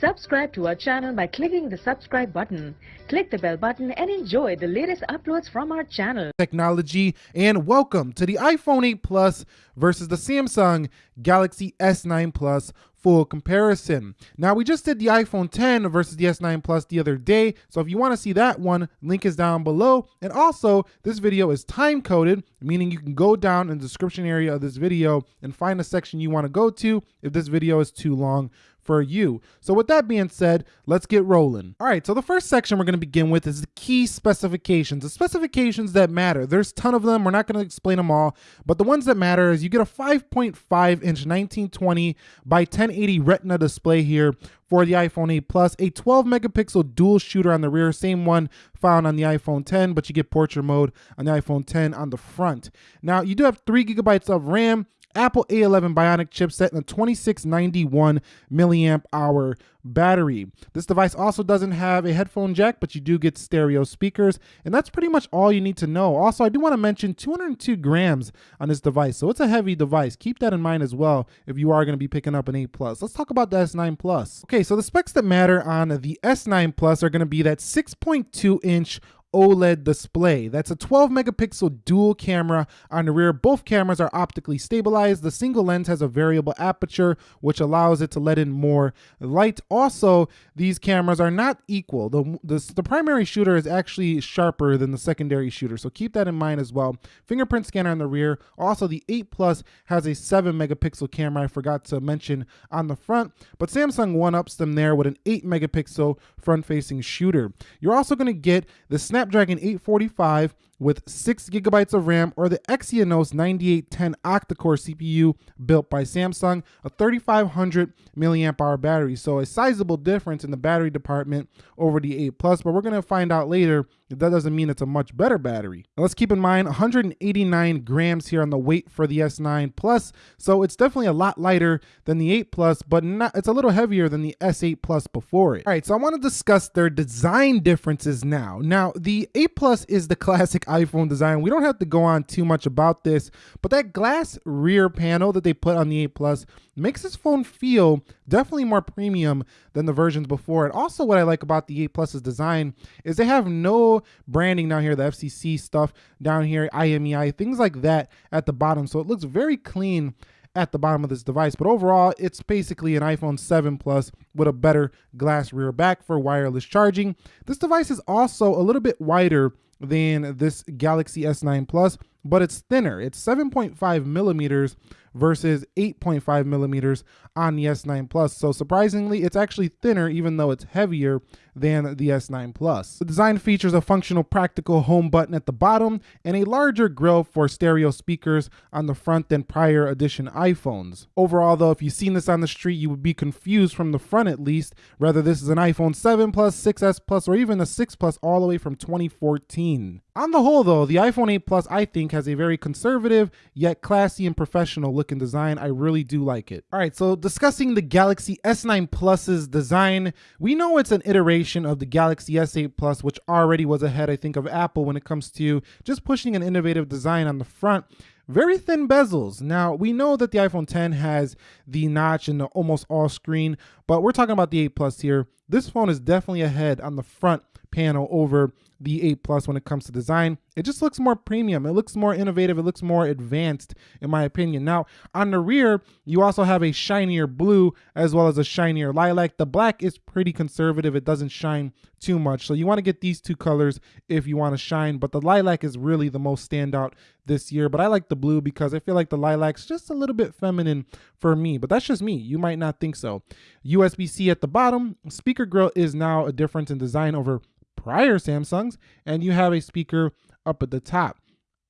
Subscribe to our channel by clicking the subscribe button. Click the bell button and enjoy the latest uploads from our channel. Technology and welcome to the iPhone 8 Plus versus the Samsung Galaxy S9 Plus full comparison. Now we just did the iPhone 10 versus the S9 Plus the other day, so if you want to see that one, link is down below. And also, this video is time coded, meaning you can go down in the description area of this video and find a section you want to go to if this video is too long for you. So with that being said, let's get rolling. All right, so the first section we're gonna begin with is the key specifications, the specifications that matter. There's a ton of them, we're not gonna explain them all, but the ones that matter is you get a 5.5 inch 1920 by 1080 retina display here for the iPhone 8 Plus, a 12 megapixel dual shooter on the rear, same one found on the iPhone 10, but you get portrait mode on the iPhone 10 on the front. Now, you do have three gigabytes of RAM, Apple A11 Bionic chipset and a 2691 milliamp hour battery. This device also doesn't have a headphone jack, but you do get stereo speakers, and that's pretty much all you need to know. Also, I do want to mention 202 grams on this device, so it's a heavy device. Keep that in mind as well if you are going to be picking up an 8 Plus. Let's talk about the S9 Plus. Okay, so the specs that matter on the S9 Plus are going to be that 6.2 inch OLED display. That's a 12 megapixel dual camera on the rear. Both cameras are optically stabilized. The single lens has a variable aperture, which allows it to let in more light. Also, these cameras are not equal. The, the, the primary shooter is actually sharper than the secondary shooter, so keep that in mind as well. Fingerprint scanner on the rear. Also, the 8 Plus has a 7 megapixel camera, I forgot to mention on the front, but Samsung one-ups them there with an 8 megapixel front-facing shooter. You're also going to get the Snap Snapdragon 845 with 6 gigabytes of RAM or the Exynos 9810 octa-core CPU built by Samsung, a 3500 milliamp hour battery. So a sizable difference in the battery department over the 8 Plus, but we're going to find out later that that doesn't mean it's a much better battery. Now let's keep in mind 189 grams here on the weight for the S9 Plus, so it's definitely a lot lighter than the 8 Plus, but not, it's a little heavier than the S8 Plus before it. All right, so I want to discuss their design differences now. Now, the 8 Plus is the classic iPhone design. We don't have to go on too much about this, but that glass rear panel that they put on the 8 Plus makes this phone feel definitely more premium than the versions before. And also what I like about the 8 Plus's design is they have no branding down here, the FCC stuff down here, IMEI, things like that at the bottom. So it looks very clean at the bottom of this device. But overall, it's basically an iPhone 7 Plus with a better glass rear back for wireless charging. This device is also a little bit wider than this Galaxy S9 Plus, but it's thinner. It's 7.5 millimeters versus 8.5 millimeters on the S9 Plus. So surprisingly, it's actually thinner even though it's heavier than the S9 Plus. The design features a functional practical home button at the bottom and a larger grill for stereo speakers on the front than prior edition iPhones. Overall though, if you've seen this on the street, you would be confused from the front at least, whether this is an iPhone 7 Plus, 6S Plus, or even a 6 Plus all the way from 2014. On the whole though, the iPhone 8 Plus I think has a very conservative yet classy and professional look and design. I really do like it. All right, so discussing the Galaxy S9 Plus's design, we know it's an iteration of the Galaxy S8 Plus, which already was ahead, I think, of Apple when it comes to just pushing an innovative design on the front very thin bezels. Now, we know that the iPhone 10 has the notch and the almost all screen, but we're talking about the 8 Plus here. This phone is definitely ahead on the front panel over the 8 Plus when it comes to design. It just looks more premium. It looks more innovative. It looks more advanced, in my opinion. Now, on the rear, you also have a shinier blue as well as a shinier lilac. The black is pretty conservative. It doesn't shine too much. So you want to get these two colors if you want to shine. But the lilac is really the most standout this year. But I like the blue because I feel like the lilac's just a little bit feminine for me. But that's just me. You might not think so. USB-C at the bottom. Speaker grill is now a difference in design over prior Samsungs, and you have a speaker up at the top.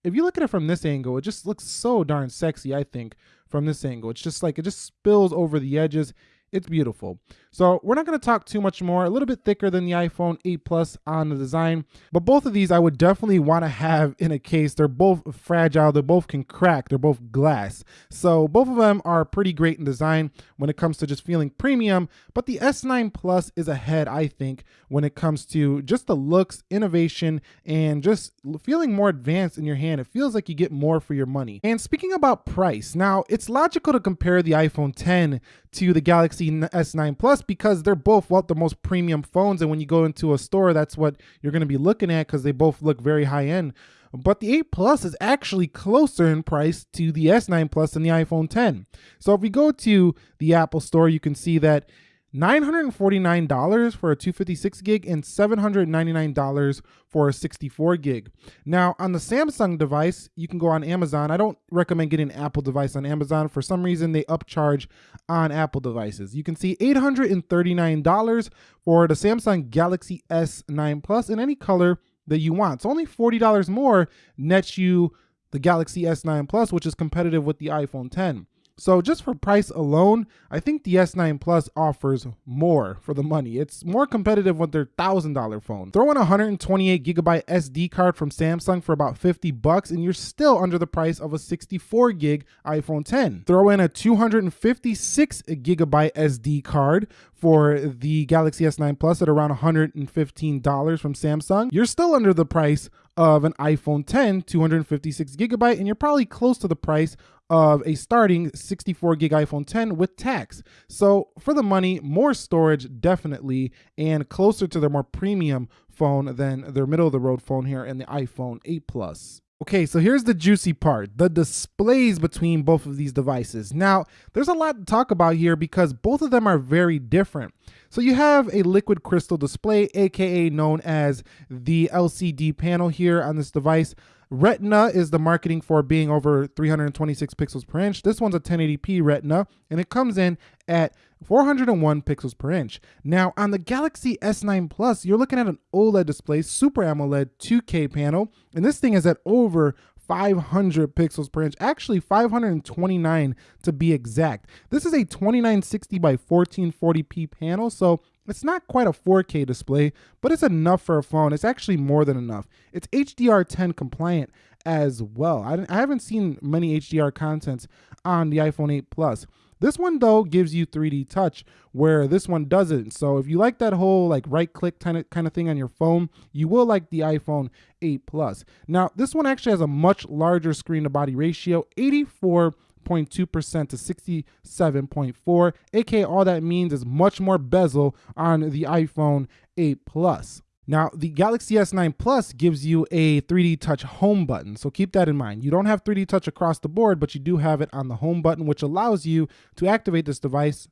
If you look at it from this angle, it just looks so darn sexy, I think, from this angle. It's just like, it just spills over the edges. It's beautiful. So we're not going to talk too much more, a little bit thicker than the iPhone 8 Plus on the design, but both of these I would definitely want to have in a case. They're both fragile, they both can crack, they're both glass. So both of them are pretty great in design when it comes to just feeling premium, but the S9 Plus is ahead, I think, when it comes to just the looks, innovation, and just feeling more advanced in your hand. It feels like you get more for your money. And speaking about price, now it's logical to compare the iPhone 10 to the Galaxy Galaxy S9 Plus because they're both well the most premium phones, and when you go into a store, that's what you're going to be looking at because they both look very high end. But the 8 Plus is actually closer in price to the S9 Plus and the iPhone 10. So if we go to the Apple Store, you can see that $949 for a 256 gig and $799 for a 64 gig. Now, on the Samsung device, you can go on Amazon. I don't recommend getting an Apple device on Amazon. For some reason, they upcharge on Apple devices. You can see $839 for the Samsung Galaxy S9 Plus in any color that you want. So only $40 more nets you the Galaxy S9 Plus, which is competitive with the iPhone 10. So just for price alone, I think the S9 Plus offers more for the money. It's more competitive with their $1,000 phone. Throw in a 128 gigabyte SD card from Samsung for about 50 bucks and you're still under the price of a 64 gig iPhone 10. Throw in a 256 gigabyte SD card for the Galaxy S9 Plus at around $115 from Samsung. You're still under the price of an iPhone 10 256 gigabyte and you're probably close to the price of a starting 64 gig iPhone 10 with tax. So for the money, more storage definitely, and closer to their more premium phone than their middle of the road phone here in the iPhone 8 Plus. Okay, so here's the juicy part, the displays between both of these devices. Now, there's a lot to talk about here because both of them are very different. So you have a liquid crystal display, aka known as the LCD panel here on this device. Retina is the marketing for being over 326 pixels per inch. This one's a 1080p Retina, and it comes in at 401 pixels per inch. Now, on the Galaxy S9 Plus, you're looking at an OLED display, Super AMOLED 2K panel, and this thing is at over 500 pixels per inch, actually 529 to be exact. This is a 2960 by 1440p panel, so it's not quite a 4K display, but it's enough for a phone. It's actually more than enough. It's HDR10 compliant as well. I, I haven't seen many HDR contents on the iPhone 8 Plus. This one though gives you 3D touch where this one doesn't. So if you like that whole like right click kind of kind of thing on your phone, you will like the iPhone 8 Plus. Now, this one actually has a much larger screen to body ratio, 84 0.2% to 67.4, aka all that means is much more bezel on the iPhone 8 Plus. Now, the Galaxy S9 Plus gives you a 3D Touch home button, so keep that in mind. You don't have 3D Touch across the board, but you do have it on the home button, which allows you to activate this device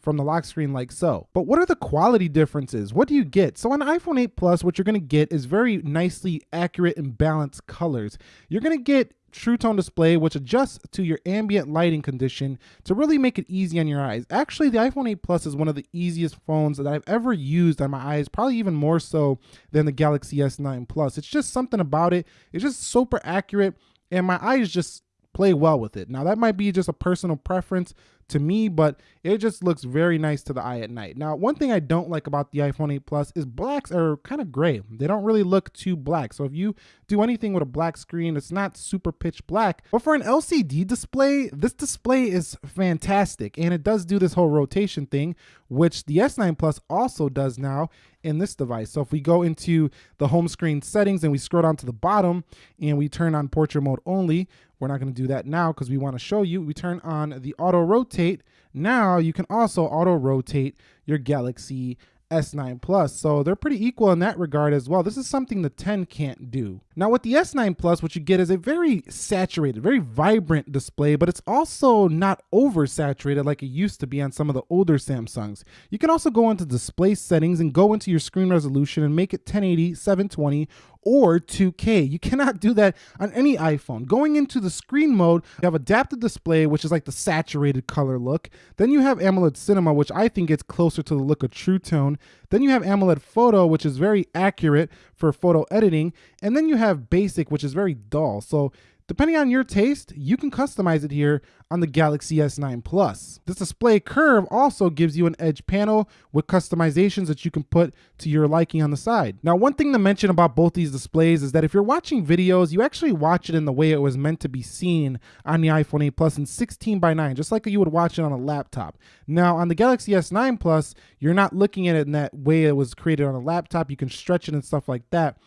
from the lock screen like so. But what are the quality differences? What do you get? So on iPhone 8 Plus, what you're gonna get is very nicely accurate and balanced colors. You're gonna get True Tone display, which adjusts to your ambient lighting condition to really make it easy on your eyes. Actually, the iPhone 8 Plus is one of the easiest phones that I've ever used on my eyes, probably even more so than the Galaxy S9 Plus. It's just something about it. It's just super accurate, and my eyes just play well with it. Now, that might be just a personal preference to me, but it just looks very nice to the eye at night. Now, one thing I don't like about the iPhone 8 Plus is blacks are kind of gray. They don't really look too black. So if you do anything with a black screen, it's not super pitch black. But for an LCD display, this display is fantastic. And it does do this whole rotation thing, which the S9 Plus also does now in this device. So if we go into the home screen settings and we scroll down to the bottom and we turn on portrait mode only, we're not going to do that now because we want to show you. We turn on the auto rotate. Now you can also auto rotate your Galaxy S9 Plus. So they're pretty equal in that regard as well. This is something the 10 can't do. Now with the S9 Plus, what you get is a very saturated, very vibrant display, but it's also not oversaturated like it used to be on some of the older Samsungs. You can also go into display settings and go into your screen resolution and make it 1080, 720, or 2K. You cannot do that on any iPhone. Going into the screen mode, you have adaptive display, which is like the saturated color look. Then you have AMOLED Cinema, which I think gets closer to the look of True Tone. Then you have AMOLED Photo, which is very accurate for photo editing. And then you have Have basic, which is very dull. So Depending on your taste, you can customize it here on the Galaxy S9 Plus. This display curve also gives you an edge panel with customizations that you can put to your liking on the side. Now, one thing to mention about both these displays is that if you're watching videos, you actually watch it in the way it was meant to be seen on the iPhone 8 Plus in 16 by 9, just like you would watch it on a laptop. Now, on the Galaxy S9 Plus, you're not looking at it in that way it was created on a laptop. You can stretch it and stuff like that.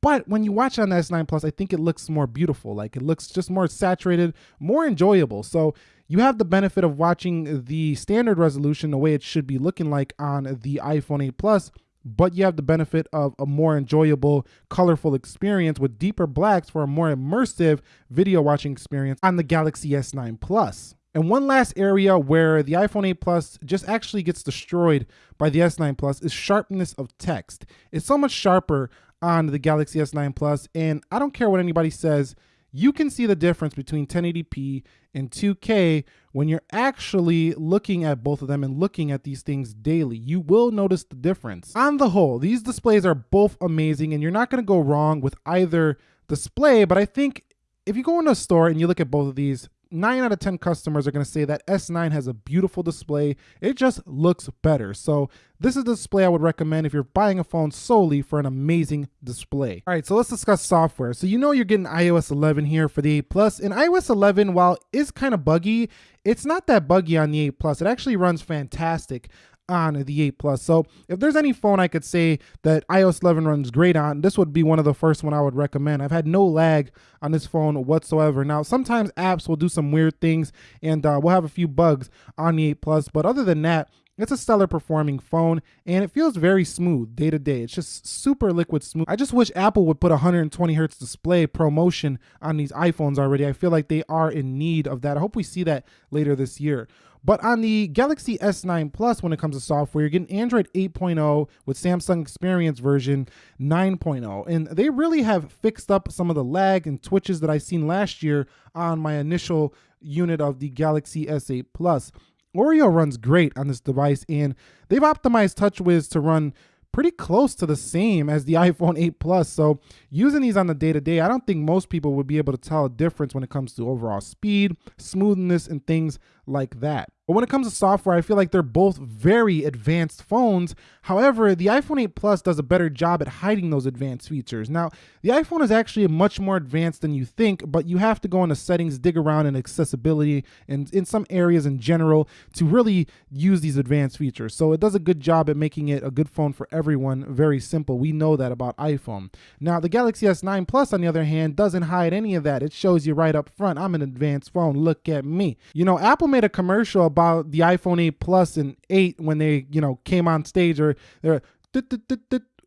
But when you watch it on the S9 Plus, I think it looks more beautiful. Like it looks just more saturated, more enjoyable. So you have the benefit of watching the standard resolution the way it should be looking like on the iPhone 8 Plus, but you have the benefit of a more enjoyable, colorful experience with deeper blacks for a more immersive video watching experience on the Galaxy S9 Plus. And one last area where the iPhone 8 Plus just actually gets destroyed by the S9 Plus is sharpness of text. It's so much sharper on the Galaxy S9 Plus, and I don't care what anybody says, you can see the difference between 1080p and 2K when you're actually looking at both of them and looking at these things daily. You will notice the difference. On the whole, these displays are both amazing and you're not going to go wrong with either display, but I think if you go in a store and you look at both of these, nine out of 10 customers are to say that S9 has a beautiful display. It just looks better. So this is the display I would recommend if you're buying a phone solely for an amazing display. All right, so let's discuss software. So you know you're getting iOS 11 here for the 8 Plus. And iOS 11, while is kind of buggy, it's not that buggy on the 8 Plus. It actually runs fantastic on the 8 Plus. So if there's any phone I could say that iOS 11 runs great on, this would be one of the first one I would recommend. I've had no lag on this phone whatsoever. Now, sometimes apps will do some weird things and uh, we'll have a few bugs on the 8 Plus, but other than that, it's a stellar performing phone and it feels very smooth day to day. It's just super liquid smooth. I just wish Apple would put 120 hertz display promotion on these iPhones already. I feel like they are in need of that. I hope we see that later this year. But on the Galaxy S9 Plus, when it comes to software, you're getting Android 8.0 with Samsung Experience version 9.0. And they really have fixed up some of the lag and twitches that I seen last year on my initial unit of the Galaxy S8 Plus. Oreo runs great on this device, and they've optimized TouchWiz to run pretty close to the same as the iPhone 8 Plus. So using these on the day to day, I don't think most people would be able to tell a difference when it comes to overall speed, smoothness, and things like that. But when it comes to software, I feel like they're both very advanced phones. However, the iPhone 8 Plus does a better job at hiding those advanced features. Now, the iPhone is actually much more advanced than you think, but you have to go into settings, dig around in accessibility and in some areas in general to really use these advanced features. So it does a good job at making it a good phone for everyone. Very simple. We know that about iPhone. Now, the Galaxy S9 Plus, on the other hand, doesn't hide any of that. It shows you right up front, I'm an advanced phone. Look at me. You know, Apple made a commercial about the iPhone 8 Plus and 8 when they, you know, came on stage or they're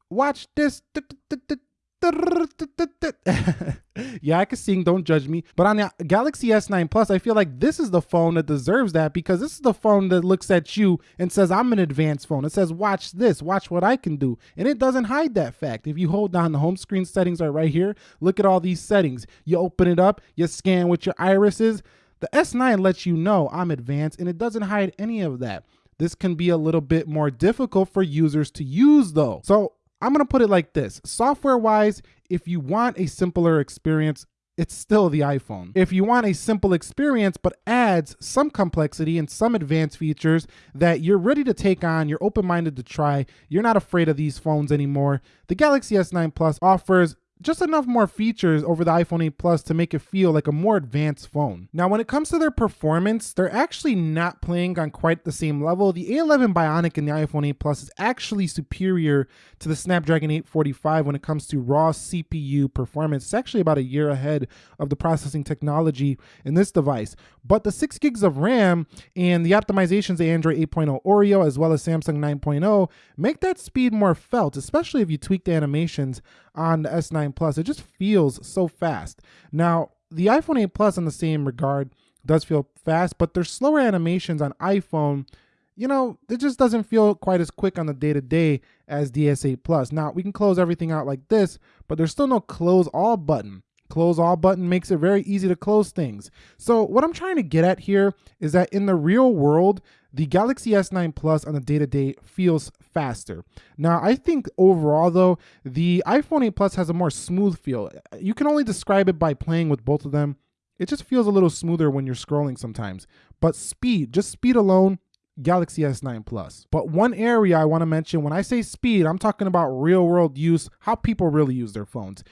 watch this yeah, I can sing, don't judge me. But on the Galaxy S9 Plus, I feel like this is the phone that deserves that because this is the phone that looks at you and says, I'm an advanced phone. It says, watch this, watch what I can do. And it doesn't hide that fact. If you hold down the home screen settings are right here, look at all these settings. You open it up, you scan with your irises. The S9 lets you know I'm advanced and it doesn't hide any of that. This can be a little bit more difficult for users to use though. So I'm to put it like this. Software wise, if you want a simpler experience, it's still the iPhone. If you want a simple experience but adds some complexity and some advanced features that you're ready to take on, you're open-minded to try, you're not afraid of these phones anymore, the Galaxy S9 Plus offers just enough more features over the iPhone 8 Plus to make it feel like a more advanced phone. Now, when it comes to their performance, they're actually not playing on quite the same level. The A11 Bionic in the iPhone 8 Plus is actually superior to the Snapdragon 845 when it comes to raw CPU performance. It's actually about a year ahead of the processing technology in this device. But the 6 gigs of RAM and the optimizations of Android 8.0 Oreo as well as Samsung 9.0 make that speed more felt, especially if you tweak the animations on the S9 Plus. It just feels so fast. Now, the iPhone 8 Plus in the same regard does feel fast, but there's slower animations on iPhone. You know, it just doesn't feel quite as quick on the day to day as the S8 Plus. Now, we can close everything out like this, but there's still no close all button. Close all button makes it very easy to close things. So what I'm trying to get at here is that in the real world, the Galaxy S9 Plus on a day-to-day feels faster. Now, I think overall though, the iPhone 8 Plus has a more smooth feel. You can only describe it by playing with both of them. It just feels a little smoother when you're scrolling sometimes. But speed, just speed alone, Galaxy S9 Plus. But one area I want to mention when I say speed, I'm talking about real world use, how people really use their phones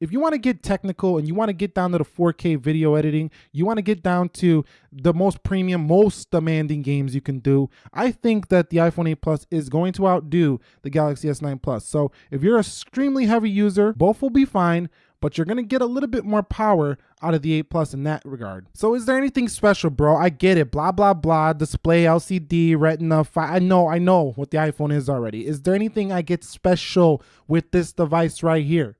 if you want to get technical and you want to get down to the 4K video editing, you want to get down to the most premium, most demanding games you can do, I think that the iPhone 8 Plus is going to outdo the Galaxy S9 Plus. So if you're a extremely heavy user, both will be fine but you're gonna get a little bit more power out of the 8 Plus in that regard. So is there anything special, bro? I get it, blah, blah, blah, display, LCD, retina, I know, I know what the iPhone is already. Is there anything I get special with this device right here?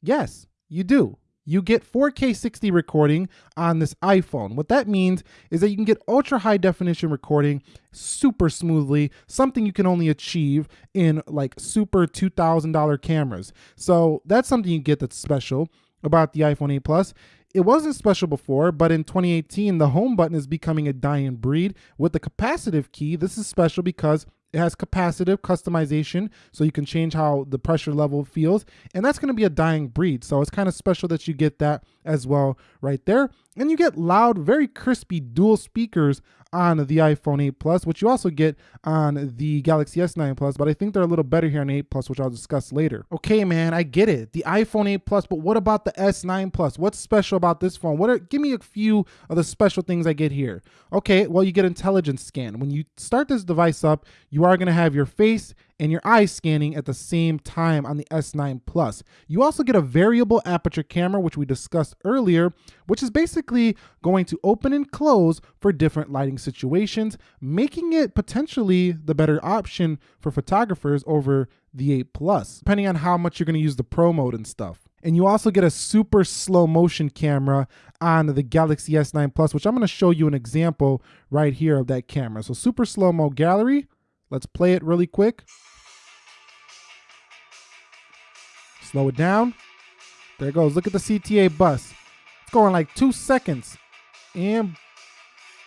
Yes, you do you get 4K 60 recording on this iPhone. What that means is that you can get ultra high definition recording super smoothly, something you can only achieve in like super $2,000 cameras. So that's something you get that's special about the iPhone 8 Plus. It wasn't special before, but in 2018, the home button is becoming a dying breed. With the capacitive key, this is special because it has capacitive customization, so you can change how the pressure level feels, and that's going to be a dying breed. So it's kind of special that you get that as well right there. And you get loud, very crispy dual speakers on the iPhone 8 Plus, which you also get on the Galaxy S9 Plus, but I think they're a little better here on 8 Plus, which I'll discuss later. Okay, man, I get it. The iPhone 8 Plus, but what about the S9 Plus? What's special about this phone? What are give me a few of the special things I get here. Okay, well, you get intelligence scan. When you start this device up, you are going to have your face and your eyes scanning at the same time on the S9 Plus. You also get a variable aperture camera, which we discussed earlier, which is basically going to open and close for different lighting situations, making it potentially the better option for photographers over the 8 Plus, depending on how much you're going to use the Pro mode and stuff. And you also get a super slow motion camera on the Galaxy S9 Plus, which I'm going to show you an example right here of that camera. So super slow mo gallery. Let's play it really quick. Slow it down. There it goes. Look at the CTA bus. It's going like two seconds. And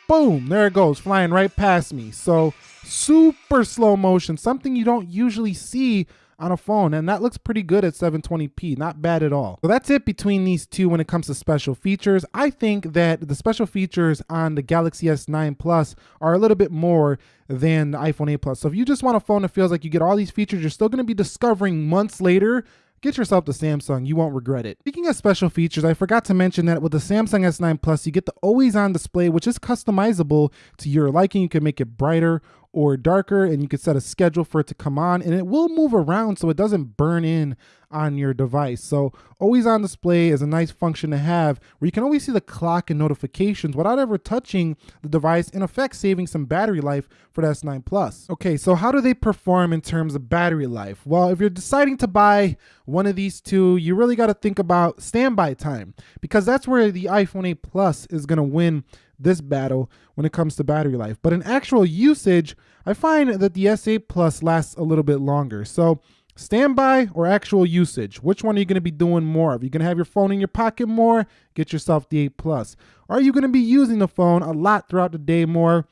boom, there it goes, flying right past me. So super slow motion, something you don't usually see on a phone and that looks pretty good at 720p not bad at all so that's it between these two when it comes to special features i think that the special features on the galaxy s9 plus are a little bit more than the iphone 8 plus so if you just want a phone that feels like you get all these features you're still going to be discovering months later Get yourself the Samsung, you won't regret it. Speaking of special features, I forgot to mention that with the Samsung S9 Plus, you get the always on display, which is customizable to your liking. You can make it brighter or darker and you can set a schedule for it to come on and it will move around so it doesn't burn in on your device. So always on display is a nice function to have where you can always see the clock and notifications without ever touching the device, in effect saving some battery life for the S9 Plus. Okay, so how do they perform in terms of battery life? Well, if you're deciding to buy one of these two, you really got to think about standby time because that's where the iPhone 8 Plus is going to win this battle when it comes to battery life. But in actual usage, I find that the S8 Plus lasts a little bit longer. So standby or actual usage, which one are you going to be doing more of? Are you going to have your phone in your pocket more? Get yourself the 8 Plus. Are you going to be using the phone a lot throughout the day more?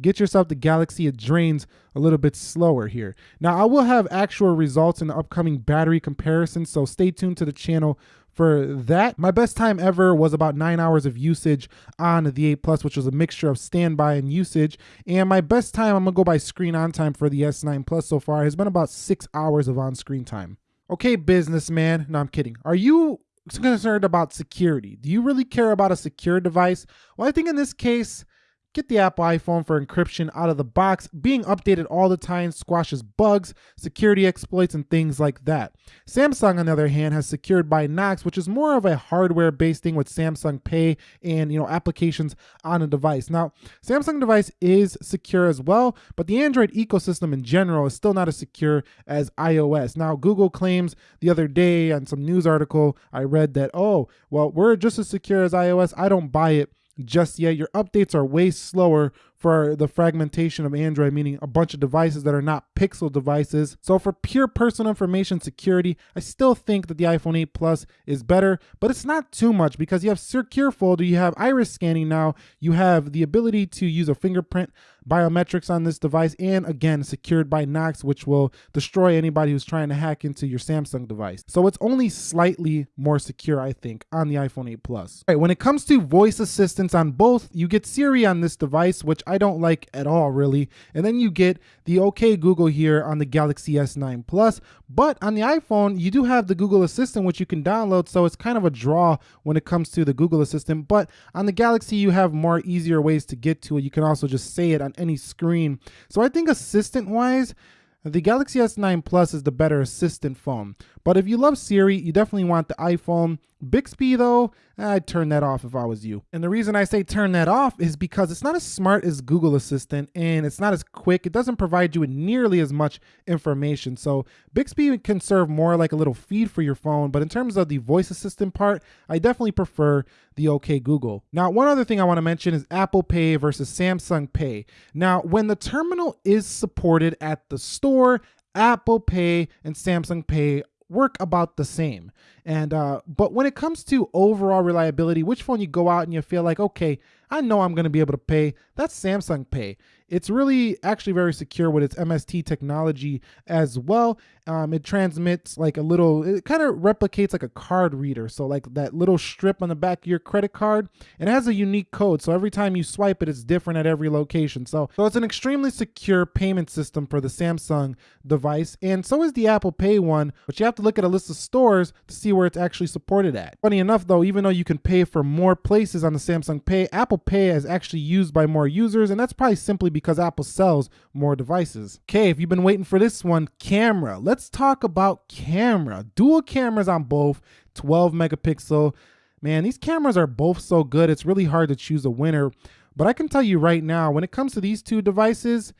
Get yourself the Galaxy. It drains a little bit slower here. Now, I will have actual results in the upcoming battery comparison, so stay tuned to the channel for that. My best time ever was about nine hours of usage on the 8 Plus, which was a mixture of standby and usage. And my best time, I'm gonna go by screen on time for the S9 Plus so far, has been about six hours of on screen time. Okay, businessman. No, I'm kidding. Are you concerned about security? Do you really care about a secure device? Well, I think in this case, Get the Apple iPhone for encryption out of the box. Being updated all the time squashes bugs, security exploits, and things like that. Samsung, on the other hand, has secured by Knox, which is more of a hardware-based thing with Samsung Pay and you know applications on a device. Now, Samsung device is secure as well, but the Android ecosystem in general is still not as secure as iOS. Now, Google claims the other day on some news article I read that, oh, well, we're just as secure as iOS. I don't buy it just yet. Your updates are way slower for the fragmentation of Android, meaning a bunch of devices that are not Pixel devices. So for pure personal information security, I still think that the iPhone 8 Plus is better, but it's not too much because you have Secure Folder, you have iris scanning now, you have the ability to use a fingerprint biometrics on this device, and again, secured by Knox, which will destroy anybody who's trying to hack into your Samsung device. So it's only slightly more secure, I think, on the iPhone 8 Plus. All right, when it comes to voice assistance on both, you get Siri on this device, which I I don't like at all really. And then you get the OK Google here on the Galaxy S9 Plus. But on the iPhone, you do have the Google Assistant, which you can download. So it's kind of a draw when it comes to the Google Assistant. But on the Galaxy, you have more easier ways to get to it. You can also just say it on any screen. So I think assistant wise, the Galaxy S9 Plus is the better assistant phone. But if you love Siri, you definitely want the iPhone. Bixby though, I'd turn that off if I was you. And the reason I say turn that off is because it's not as smart as Google Assistant and it's not as quick. It doesn't provide you with nearly as much information. So Bixby can serve more like a little feed for your phone. But in terms of the voice assistant part, I definitely prefer the OK Google. Now, one other thing I want to mention is Apple Pay versus Samsung Pay. Now, when the terminal is supported at the store, Apple Pay and Samsung Pay work about the same. And uh, but when it comes to overall reliability, which phone you go out and you feel like, okay, I know I'm going to be able to pay, that's Samsung Pay. It's really actually very secure with its MST technology as well. Um, it transmits like a little, it kind of replicates like a card reader. So like that little strip on the back of your credit card, it has a unique code. So every time you swipe it, it's different at every location. So, so it's an extremely secure payment system for the Samsung device. And so is the Apple Pay one, but you have to look at a list of stores to see where it's actually supported at. Funny enough though, even though you can pay for more places on the Samsung Pay, Apple Pay is actually used by more users. And that's probably simply because Apple sells more devices. Okay, if you've been waiting for this one, camera. Let's talk about camera. Dual cameras on both, 12 megapixel. Man, these cameras are both so good, it's really hard to choose a winner. But I can tell you right now, when it comes to these two devices,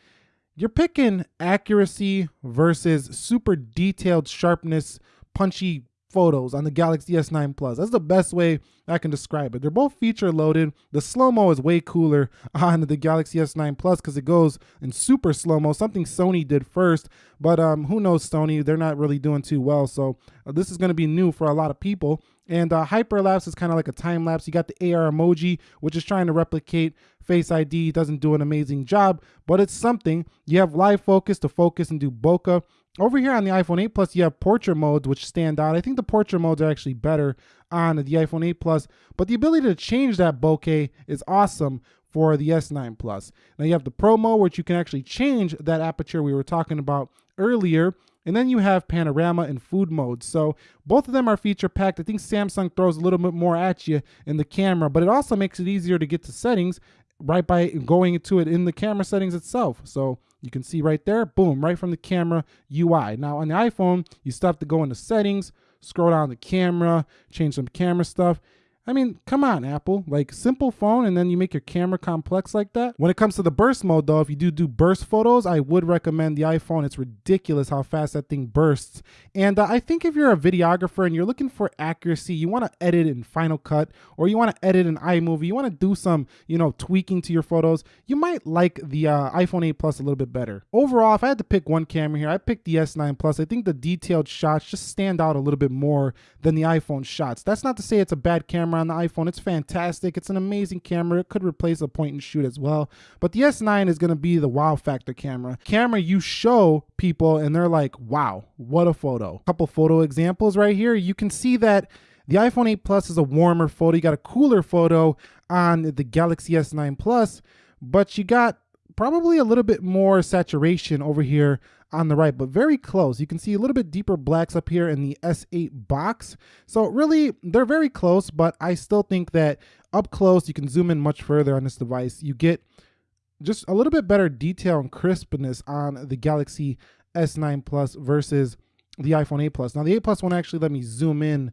you're picking accuracy versus super detailed sharpness, punchy photos on the Galaxy S9 Plus. That's the best way I can describe it. They're both feature loaded. The slow-mo is way cooler on the Galaxy S9 Plus because it goes in super slow-mo, something Sony did first, but um, who knows Sony, they're not really doing too well. So uh, this is gonna be new for a lot of people. And uh, hyperlapse is kind of like a time lapse. You got the AR emoji, which is trying to replicate Face ID. Doesn't do an amazing job, but it's something. You have live focus to focus and do bokeh. Over here on the iPhone 8 Plus, you have portrait modes, which stand out. I think the portrait modes are actually better on the iPhone 8 Plus, but the ability to change that bokeh is awesome for the S9 Plus. Now you have the Pro mode, which you can actually change that aperture we were talking about earlier. And then you have panorama and food mode. So both of them are feature packed. I think Samsung throws a little bit more at you in the camera, but it also makes it easier to get to settings right by going to it in the camera settings itself. So you can see right there, boom, right from the camera UI. Now on the iPhone, you still have to go into settings, scroll down the camera, change some camera stuff. I mean, come on, Apple. Like, simple phone, and then you make your camera complex like that. When it comes to the burst mode, though, if you do do burst photos, I would recommend the iPhone. It's ridiculous how fast that thing bursts. And uh, I think if you're a videographer and you're looking for accuracy, you want to edit in Final Cut, or you want to edit in iMovie, you want to do some, you know, tweaking to your photos, you might like the uh, iPhone 8 Plus a little bit better. Overall, if I had to pick one camera here, I picked the S9 Plus. I think the detailed shots just stand out a little bit more than the iPhone shots. That's not to say it's a bad camera camera on the iPhone. It's fantastic. It's an amazing camera. It could replace a point and shoot as well. But the S9 is going to be the wow factor camera. Camera you show people and they're like, wow, what a photo. A Couple photo examples right here. You can see that the iPhone 8 Plus is a warmer photo. You got a cooler photo on the Galaxy S9 Plus, but you got probably a little bit more saturation over here on the right, but very close. You can see a little bit deeper blacks up here in the S8 box. So really, they're very close, but I still think that up close, you can zoom in much further on this device. You get just a little bit better detail and crispness on the Galaxy S9 Plus versus the iPhone 8 Plus. Now the 8 Plus won't actually let me zoom in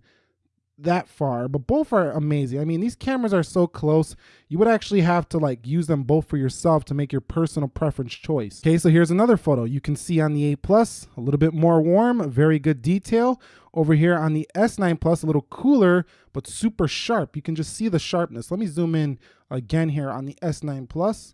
that far, but both are amazing. I mean, these cameras are so close, you would actually have to like use them both for yourself to make your personal preference choice. Okay, so here's another photo. You can see on the 8 Plus, a little bit more warm, very good detail. Over here on the S9 Plus, a little cooler, but super sharp. You can just see the sharpness. Let me zoom in again here on the S9 Plus.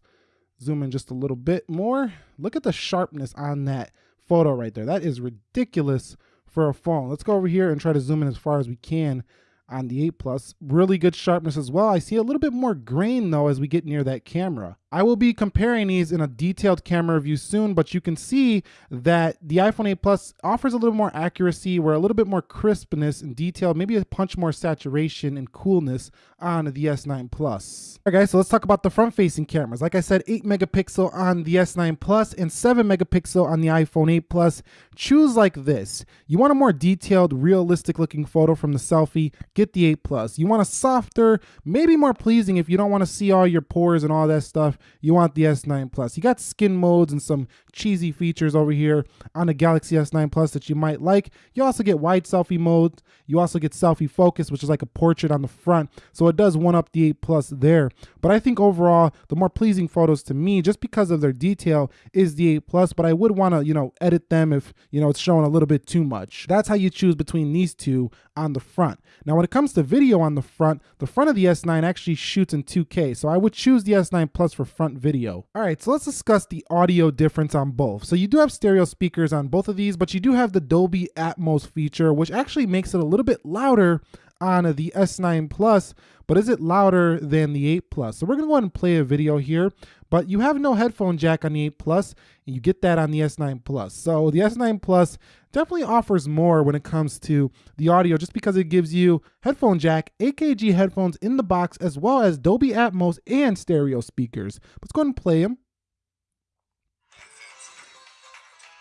Zoom in just a little bit more. Look at the sharpness on that photo right there. That is ridiculous for a phone. Let's go over here and try to zoom in as far as we can on the 8 Plus. Really good sharpness as well. I see a little bit more grain though as we get near that camera. I will be comparing these in a detailed camera review soon, but you can see that the iPhone 8 Plus offers a little more accuracy, where a little bit more crispness and detail, maybe a punch more saturation and coolness on the S9 Plus. All right guys, so let's talk about the front facing cameras. Like I said, 8 megapixel on the S9 Plus and 7 megapixel on the iPhone 8 Plus. Choose like this. You want a more detailed, realistic looking photo from the selfie, get the 8 Plus. You want a softer, maybe more pleasing if you don't want to see all your pores and all that stuff you want the S9 Plus. You got skin modes and some cheesy features over here on the Galaxy S9 Plus that you might like. You also get wide selfie mode. You also get selfie focus, which is like a portrait on the front. So it does one up the 8 Plus there. But I think overall, the more pleasing photos to me, just because of their detail, is the 8 Plus. But I would want to, you know, edit them if, you know, it's showing a little bit too much. That's how you choose between these two on the front. Now, when it comes to video on the front, the front of the S9 actually shoots in 2K. So I would choose the S9 Plus for front video. All right, so let's discuss the audio difference on both. So you do have stereo speakers on both of these, but you do have the Dolby Atmos feature, which actually makes it a little bit louder on the S9 Plus, but is it louder than the 8 Plus? So we're gonna go ahead and play a video here, but you have no headphone jack on the 8 Plus, and you get that on the S9 Plus. So the S9 Plus definitely offers more when it comes to the audio just because it gives you headphone jack, AKG headphones in the box, as well as Dolby Atmos and stereo speakers. Let's go ahead and play them.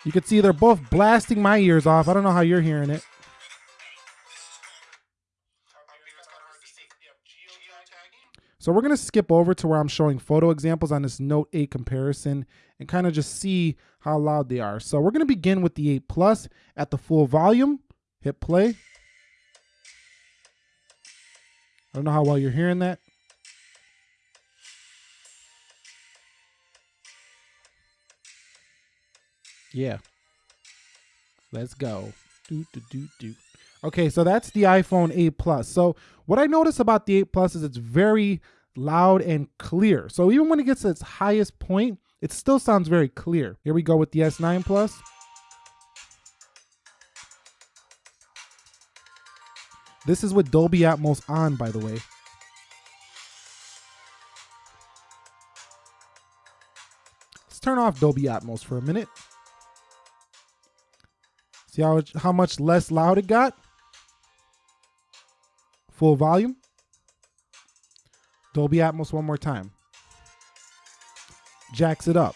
You can see they're both blasting my ears off. I don't know how you're hearing it. So we're gonna skip over to where I'm showing photo examples on this Note 8 comparison and kind of just see how loud they are. So we're gonna begin with the 8 Plus at the full volume, hit play. I don't know how well you're hearing that. Yeah. Let's go. Do, do, do, do. Okay, so that's the iPhone 8 Plus. So what I notice about the 8 Plus is it's very loud and clear. So even when it gets to its highest point, it still sounds very clear. Here we go with the S9 Plus. This is with Dolby Atmos on, by the way. Let's turn off Dolby Atmos for a minute. See how, how much less loud it got? Full volume. Dolby Atmos one more time. Jacks it up.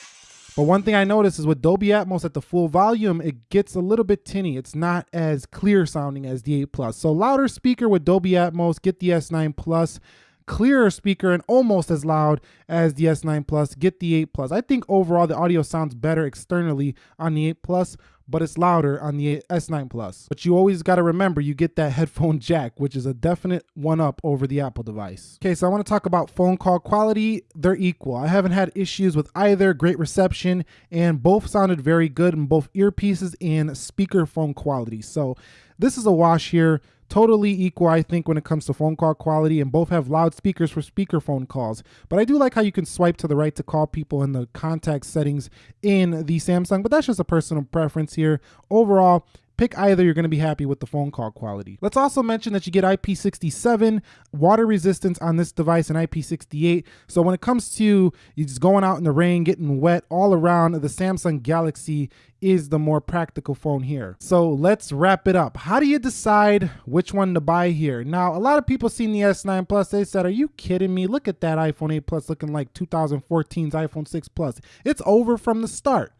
But one thing I noticed is with Dolby Atmos at the full volume, it gets a little bit tinny. It's not as clear sounding as the 8 Plus. So louder speaker with Dolby Atmos, get the S9 Plus. Clearer speaker and almost as loud as the S9 Plus, get the 8 Plus. I think overall the audio sounds better externally on the 8 Plus, but it's louder on the S9 Plus. But you always got to remember you get that headphone jack, which is a definite one up over the Apple device. Okay, so I want to talk about phone call quality. They're equal. I haven't had issues with either, great reception, and both sounded very good in both earpieces and speaker phone quality. So this is a wash here totally equal, I think, when it comes to phone call quality, and both have loudspeakers for speakerphone calls. But I do like how you can swipe to the right to call people in the contact settings in the Samsung, but that's just a personal preference here. Overall, Pick either, you're going to be happy with the phone call quality. Let's also mention that you get IP67 water resistance on this device and IP68. So when it comes to you just going out in the rain, getting wet all around, the Samsung Galaxy is the more practical phone here. So let's wrap it up. How do you decide which one to buy here? Now, a lot of people seen the S9 Plus, they said, are you kidding me? Look at that iPhone 8 Plus looking like 2014's iPhone 6 Plus. It's over from the start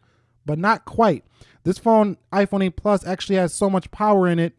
but not quite. This phone, iPhone 8 Plus, actually has so much power in it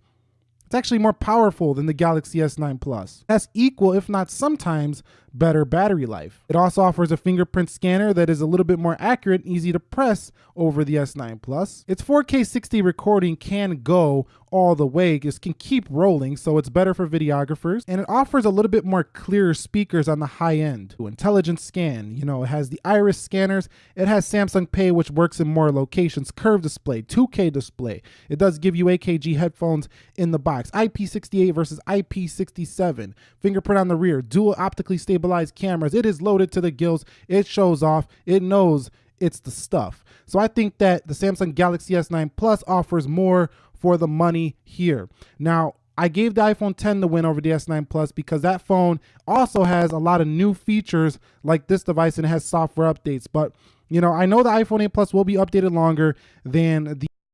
it's actually more powerful than the Galaxy S9 Plus. Has equal, if not sometimes, better battery life. It also offers a fingerprint scanner that is a little bit more accurate and easy to press over the S9 Plus. Its 4K 60 recording can go all the way, it can keep rolling, so it's better for videographers. And it offers a little bit more clearer speakers on the high end. Intelligent scan, you know, it has the iris scanners, it has Samsung Pay, which works in more locations, curved display, 2K display. It does give you AKG headphones in the box. IP68 versus IP67. Fingerprint on the rear, dual optically stabilized cameras. It is loaded to the gills. It shows off. It knows it's the stuff. So I think that the Samsung Galaxy S9 Plus offers more for the money here. Now, I gave the iPhone 10 the win over the S9 Plus because that phone also has a lot of new features like this device and it has software updates. But you know, I know the iPhone 8 Plus will be updated longer than the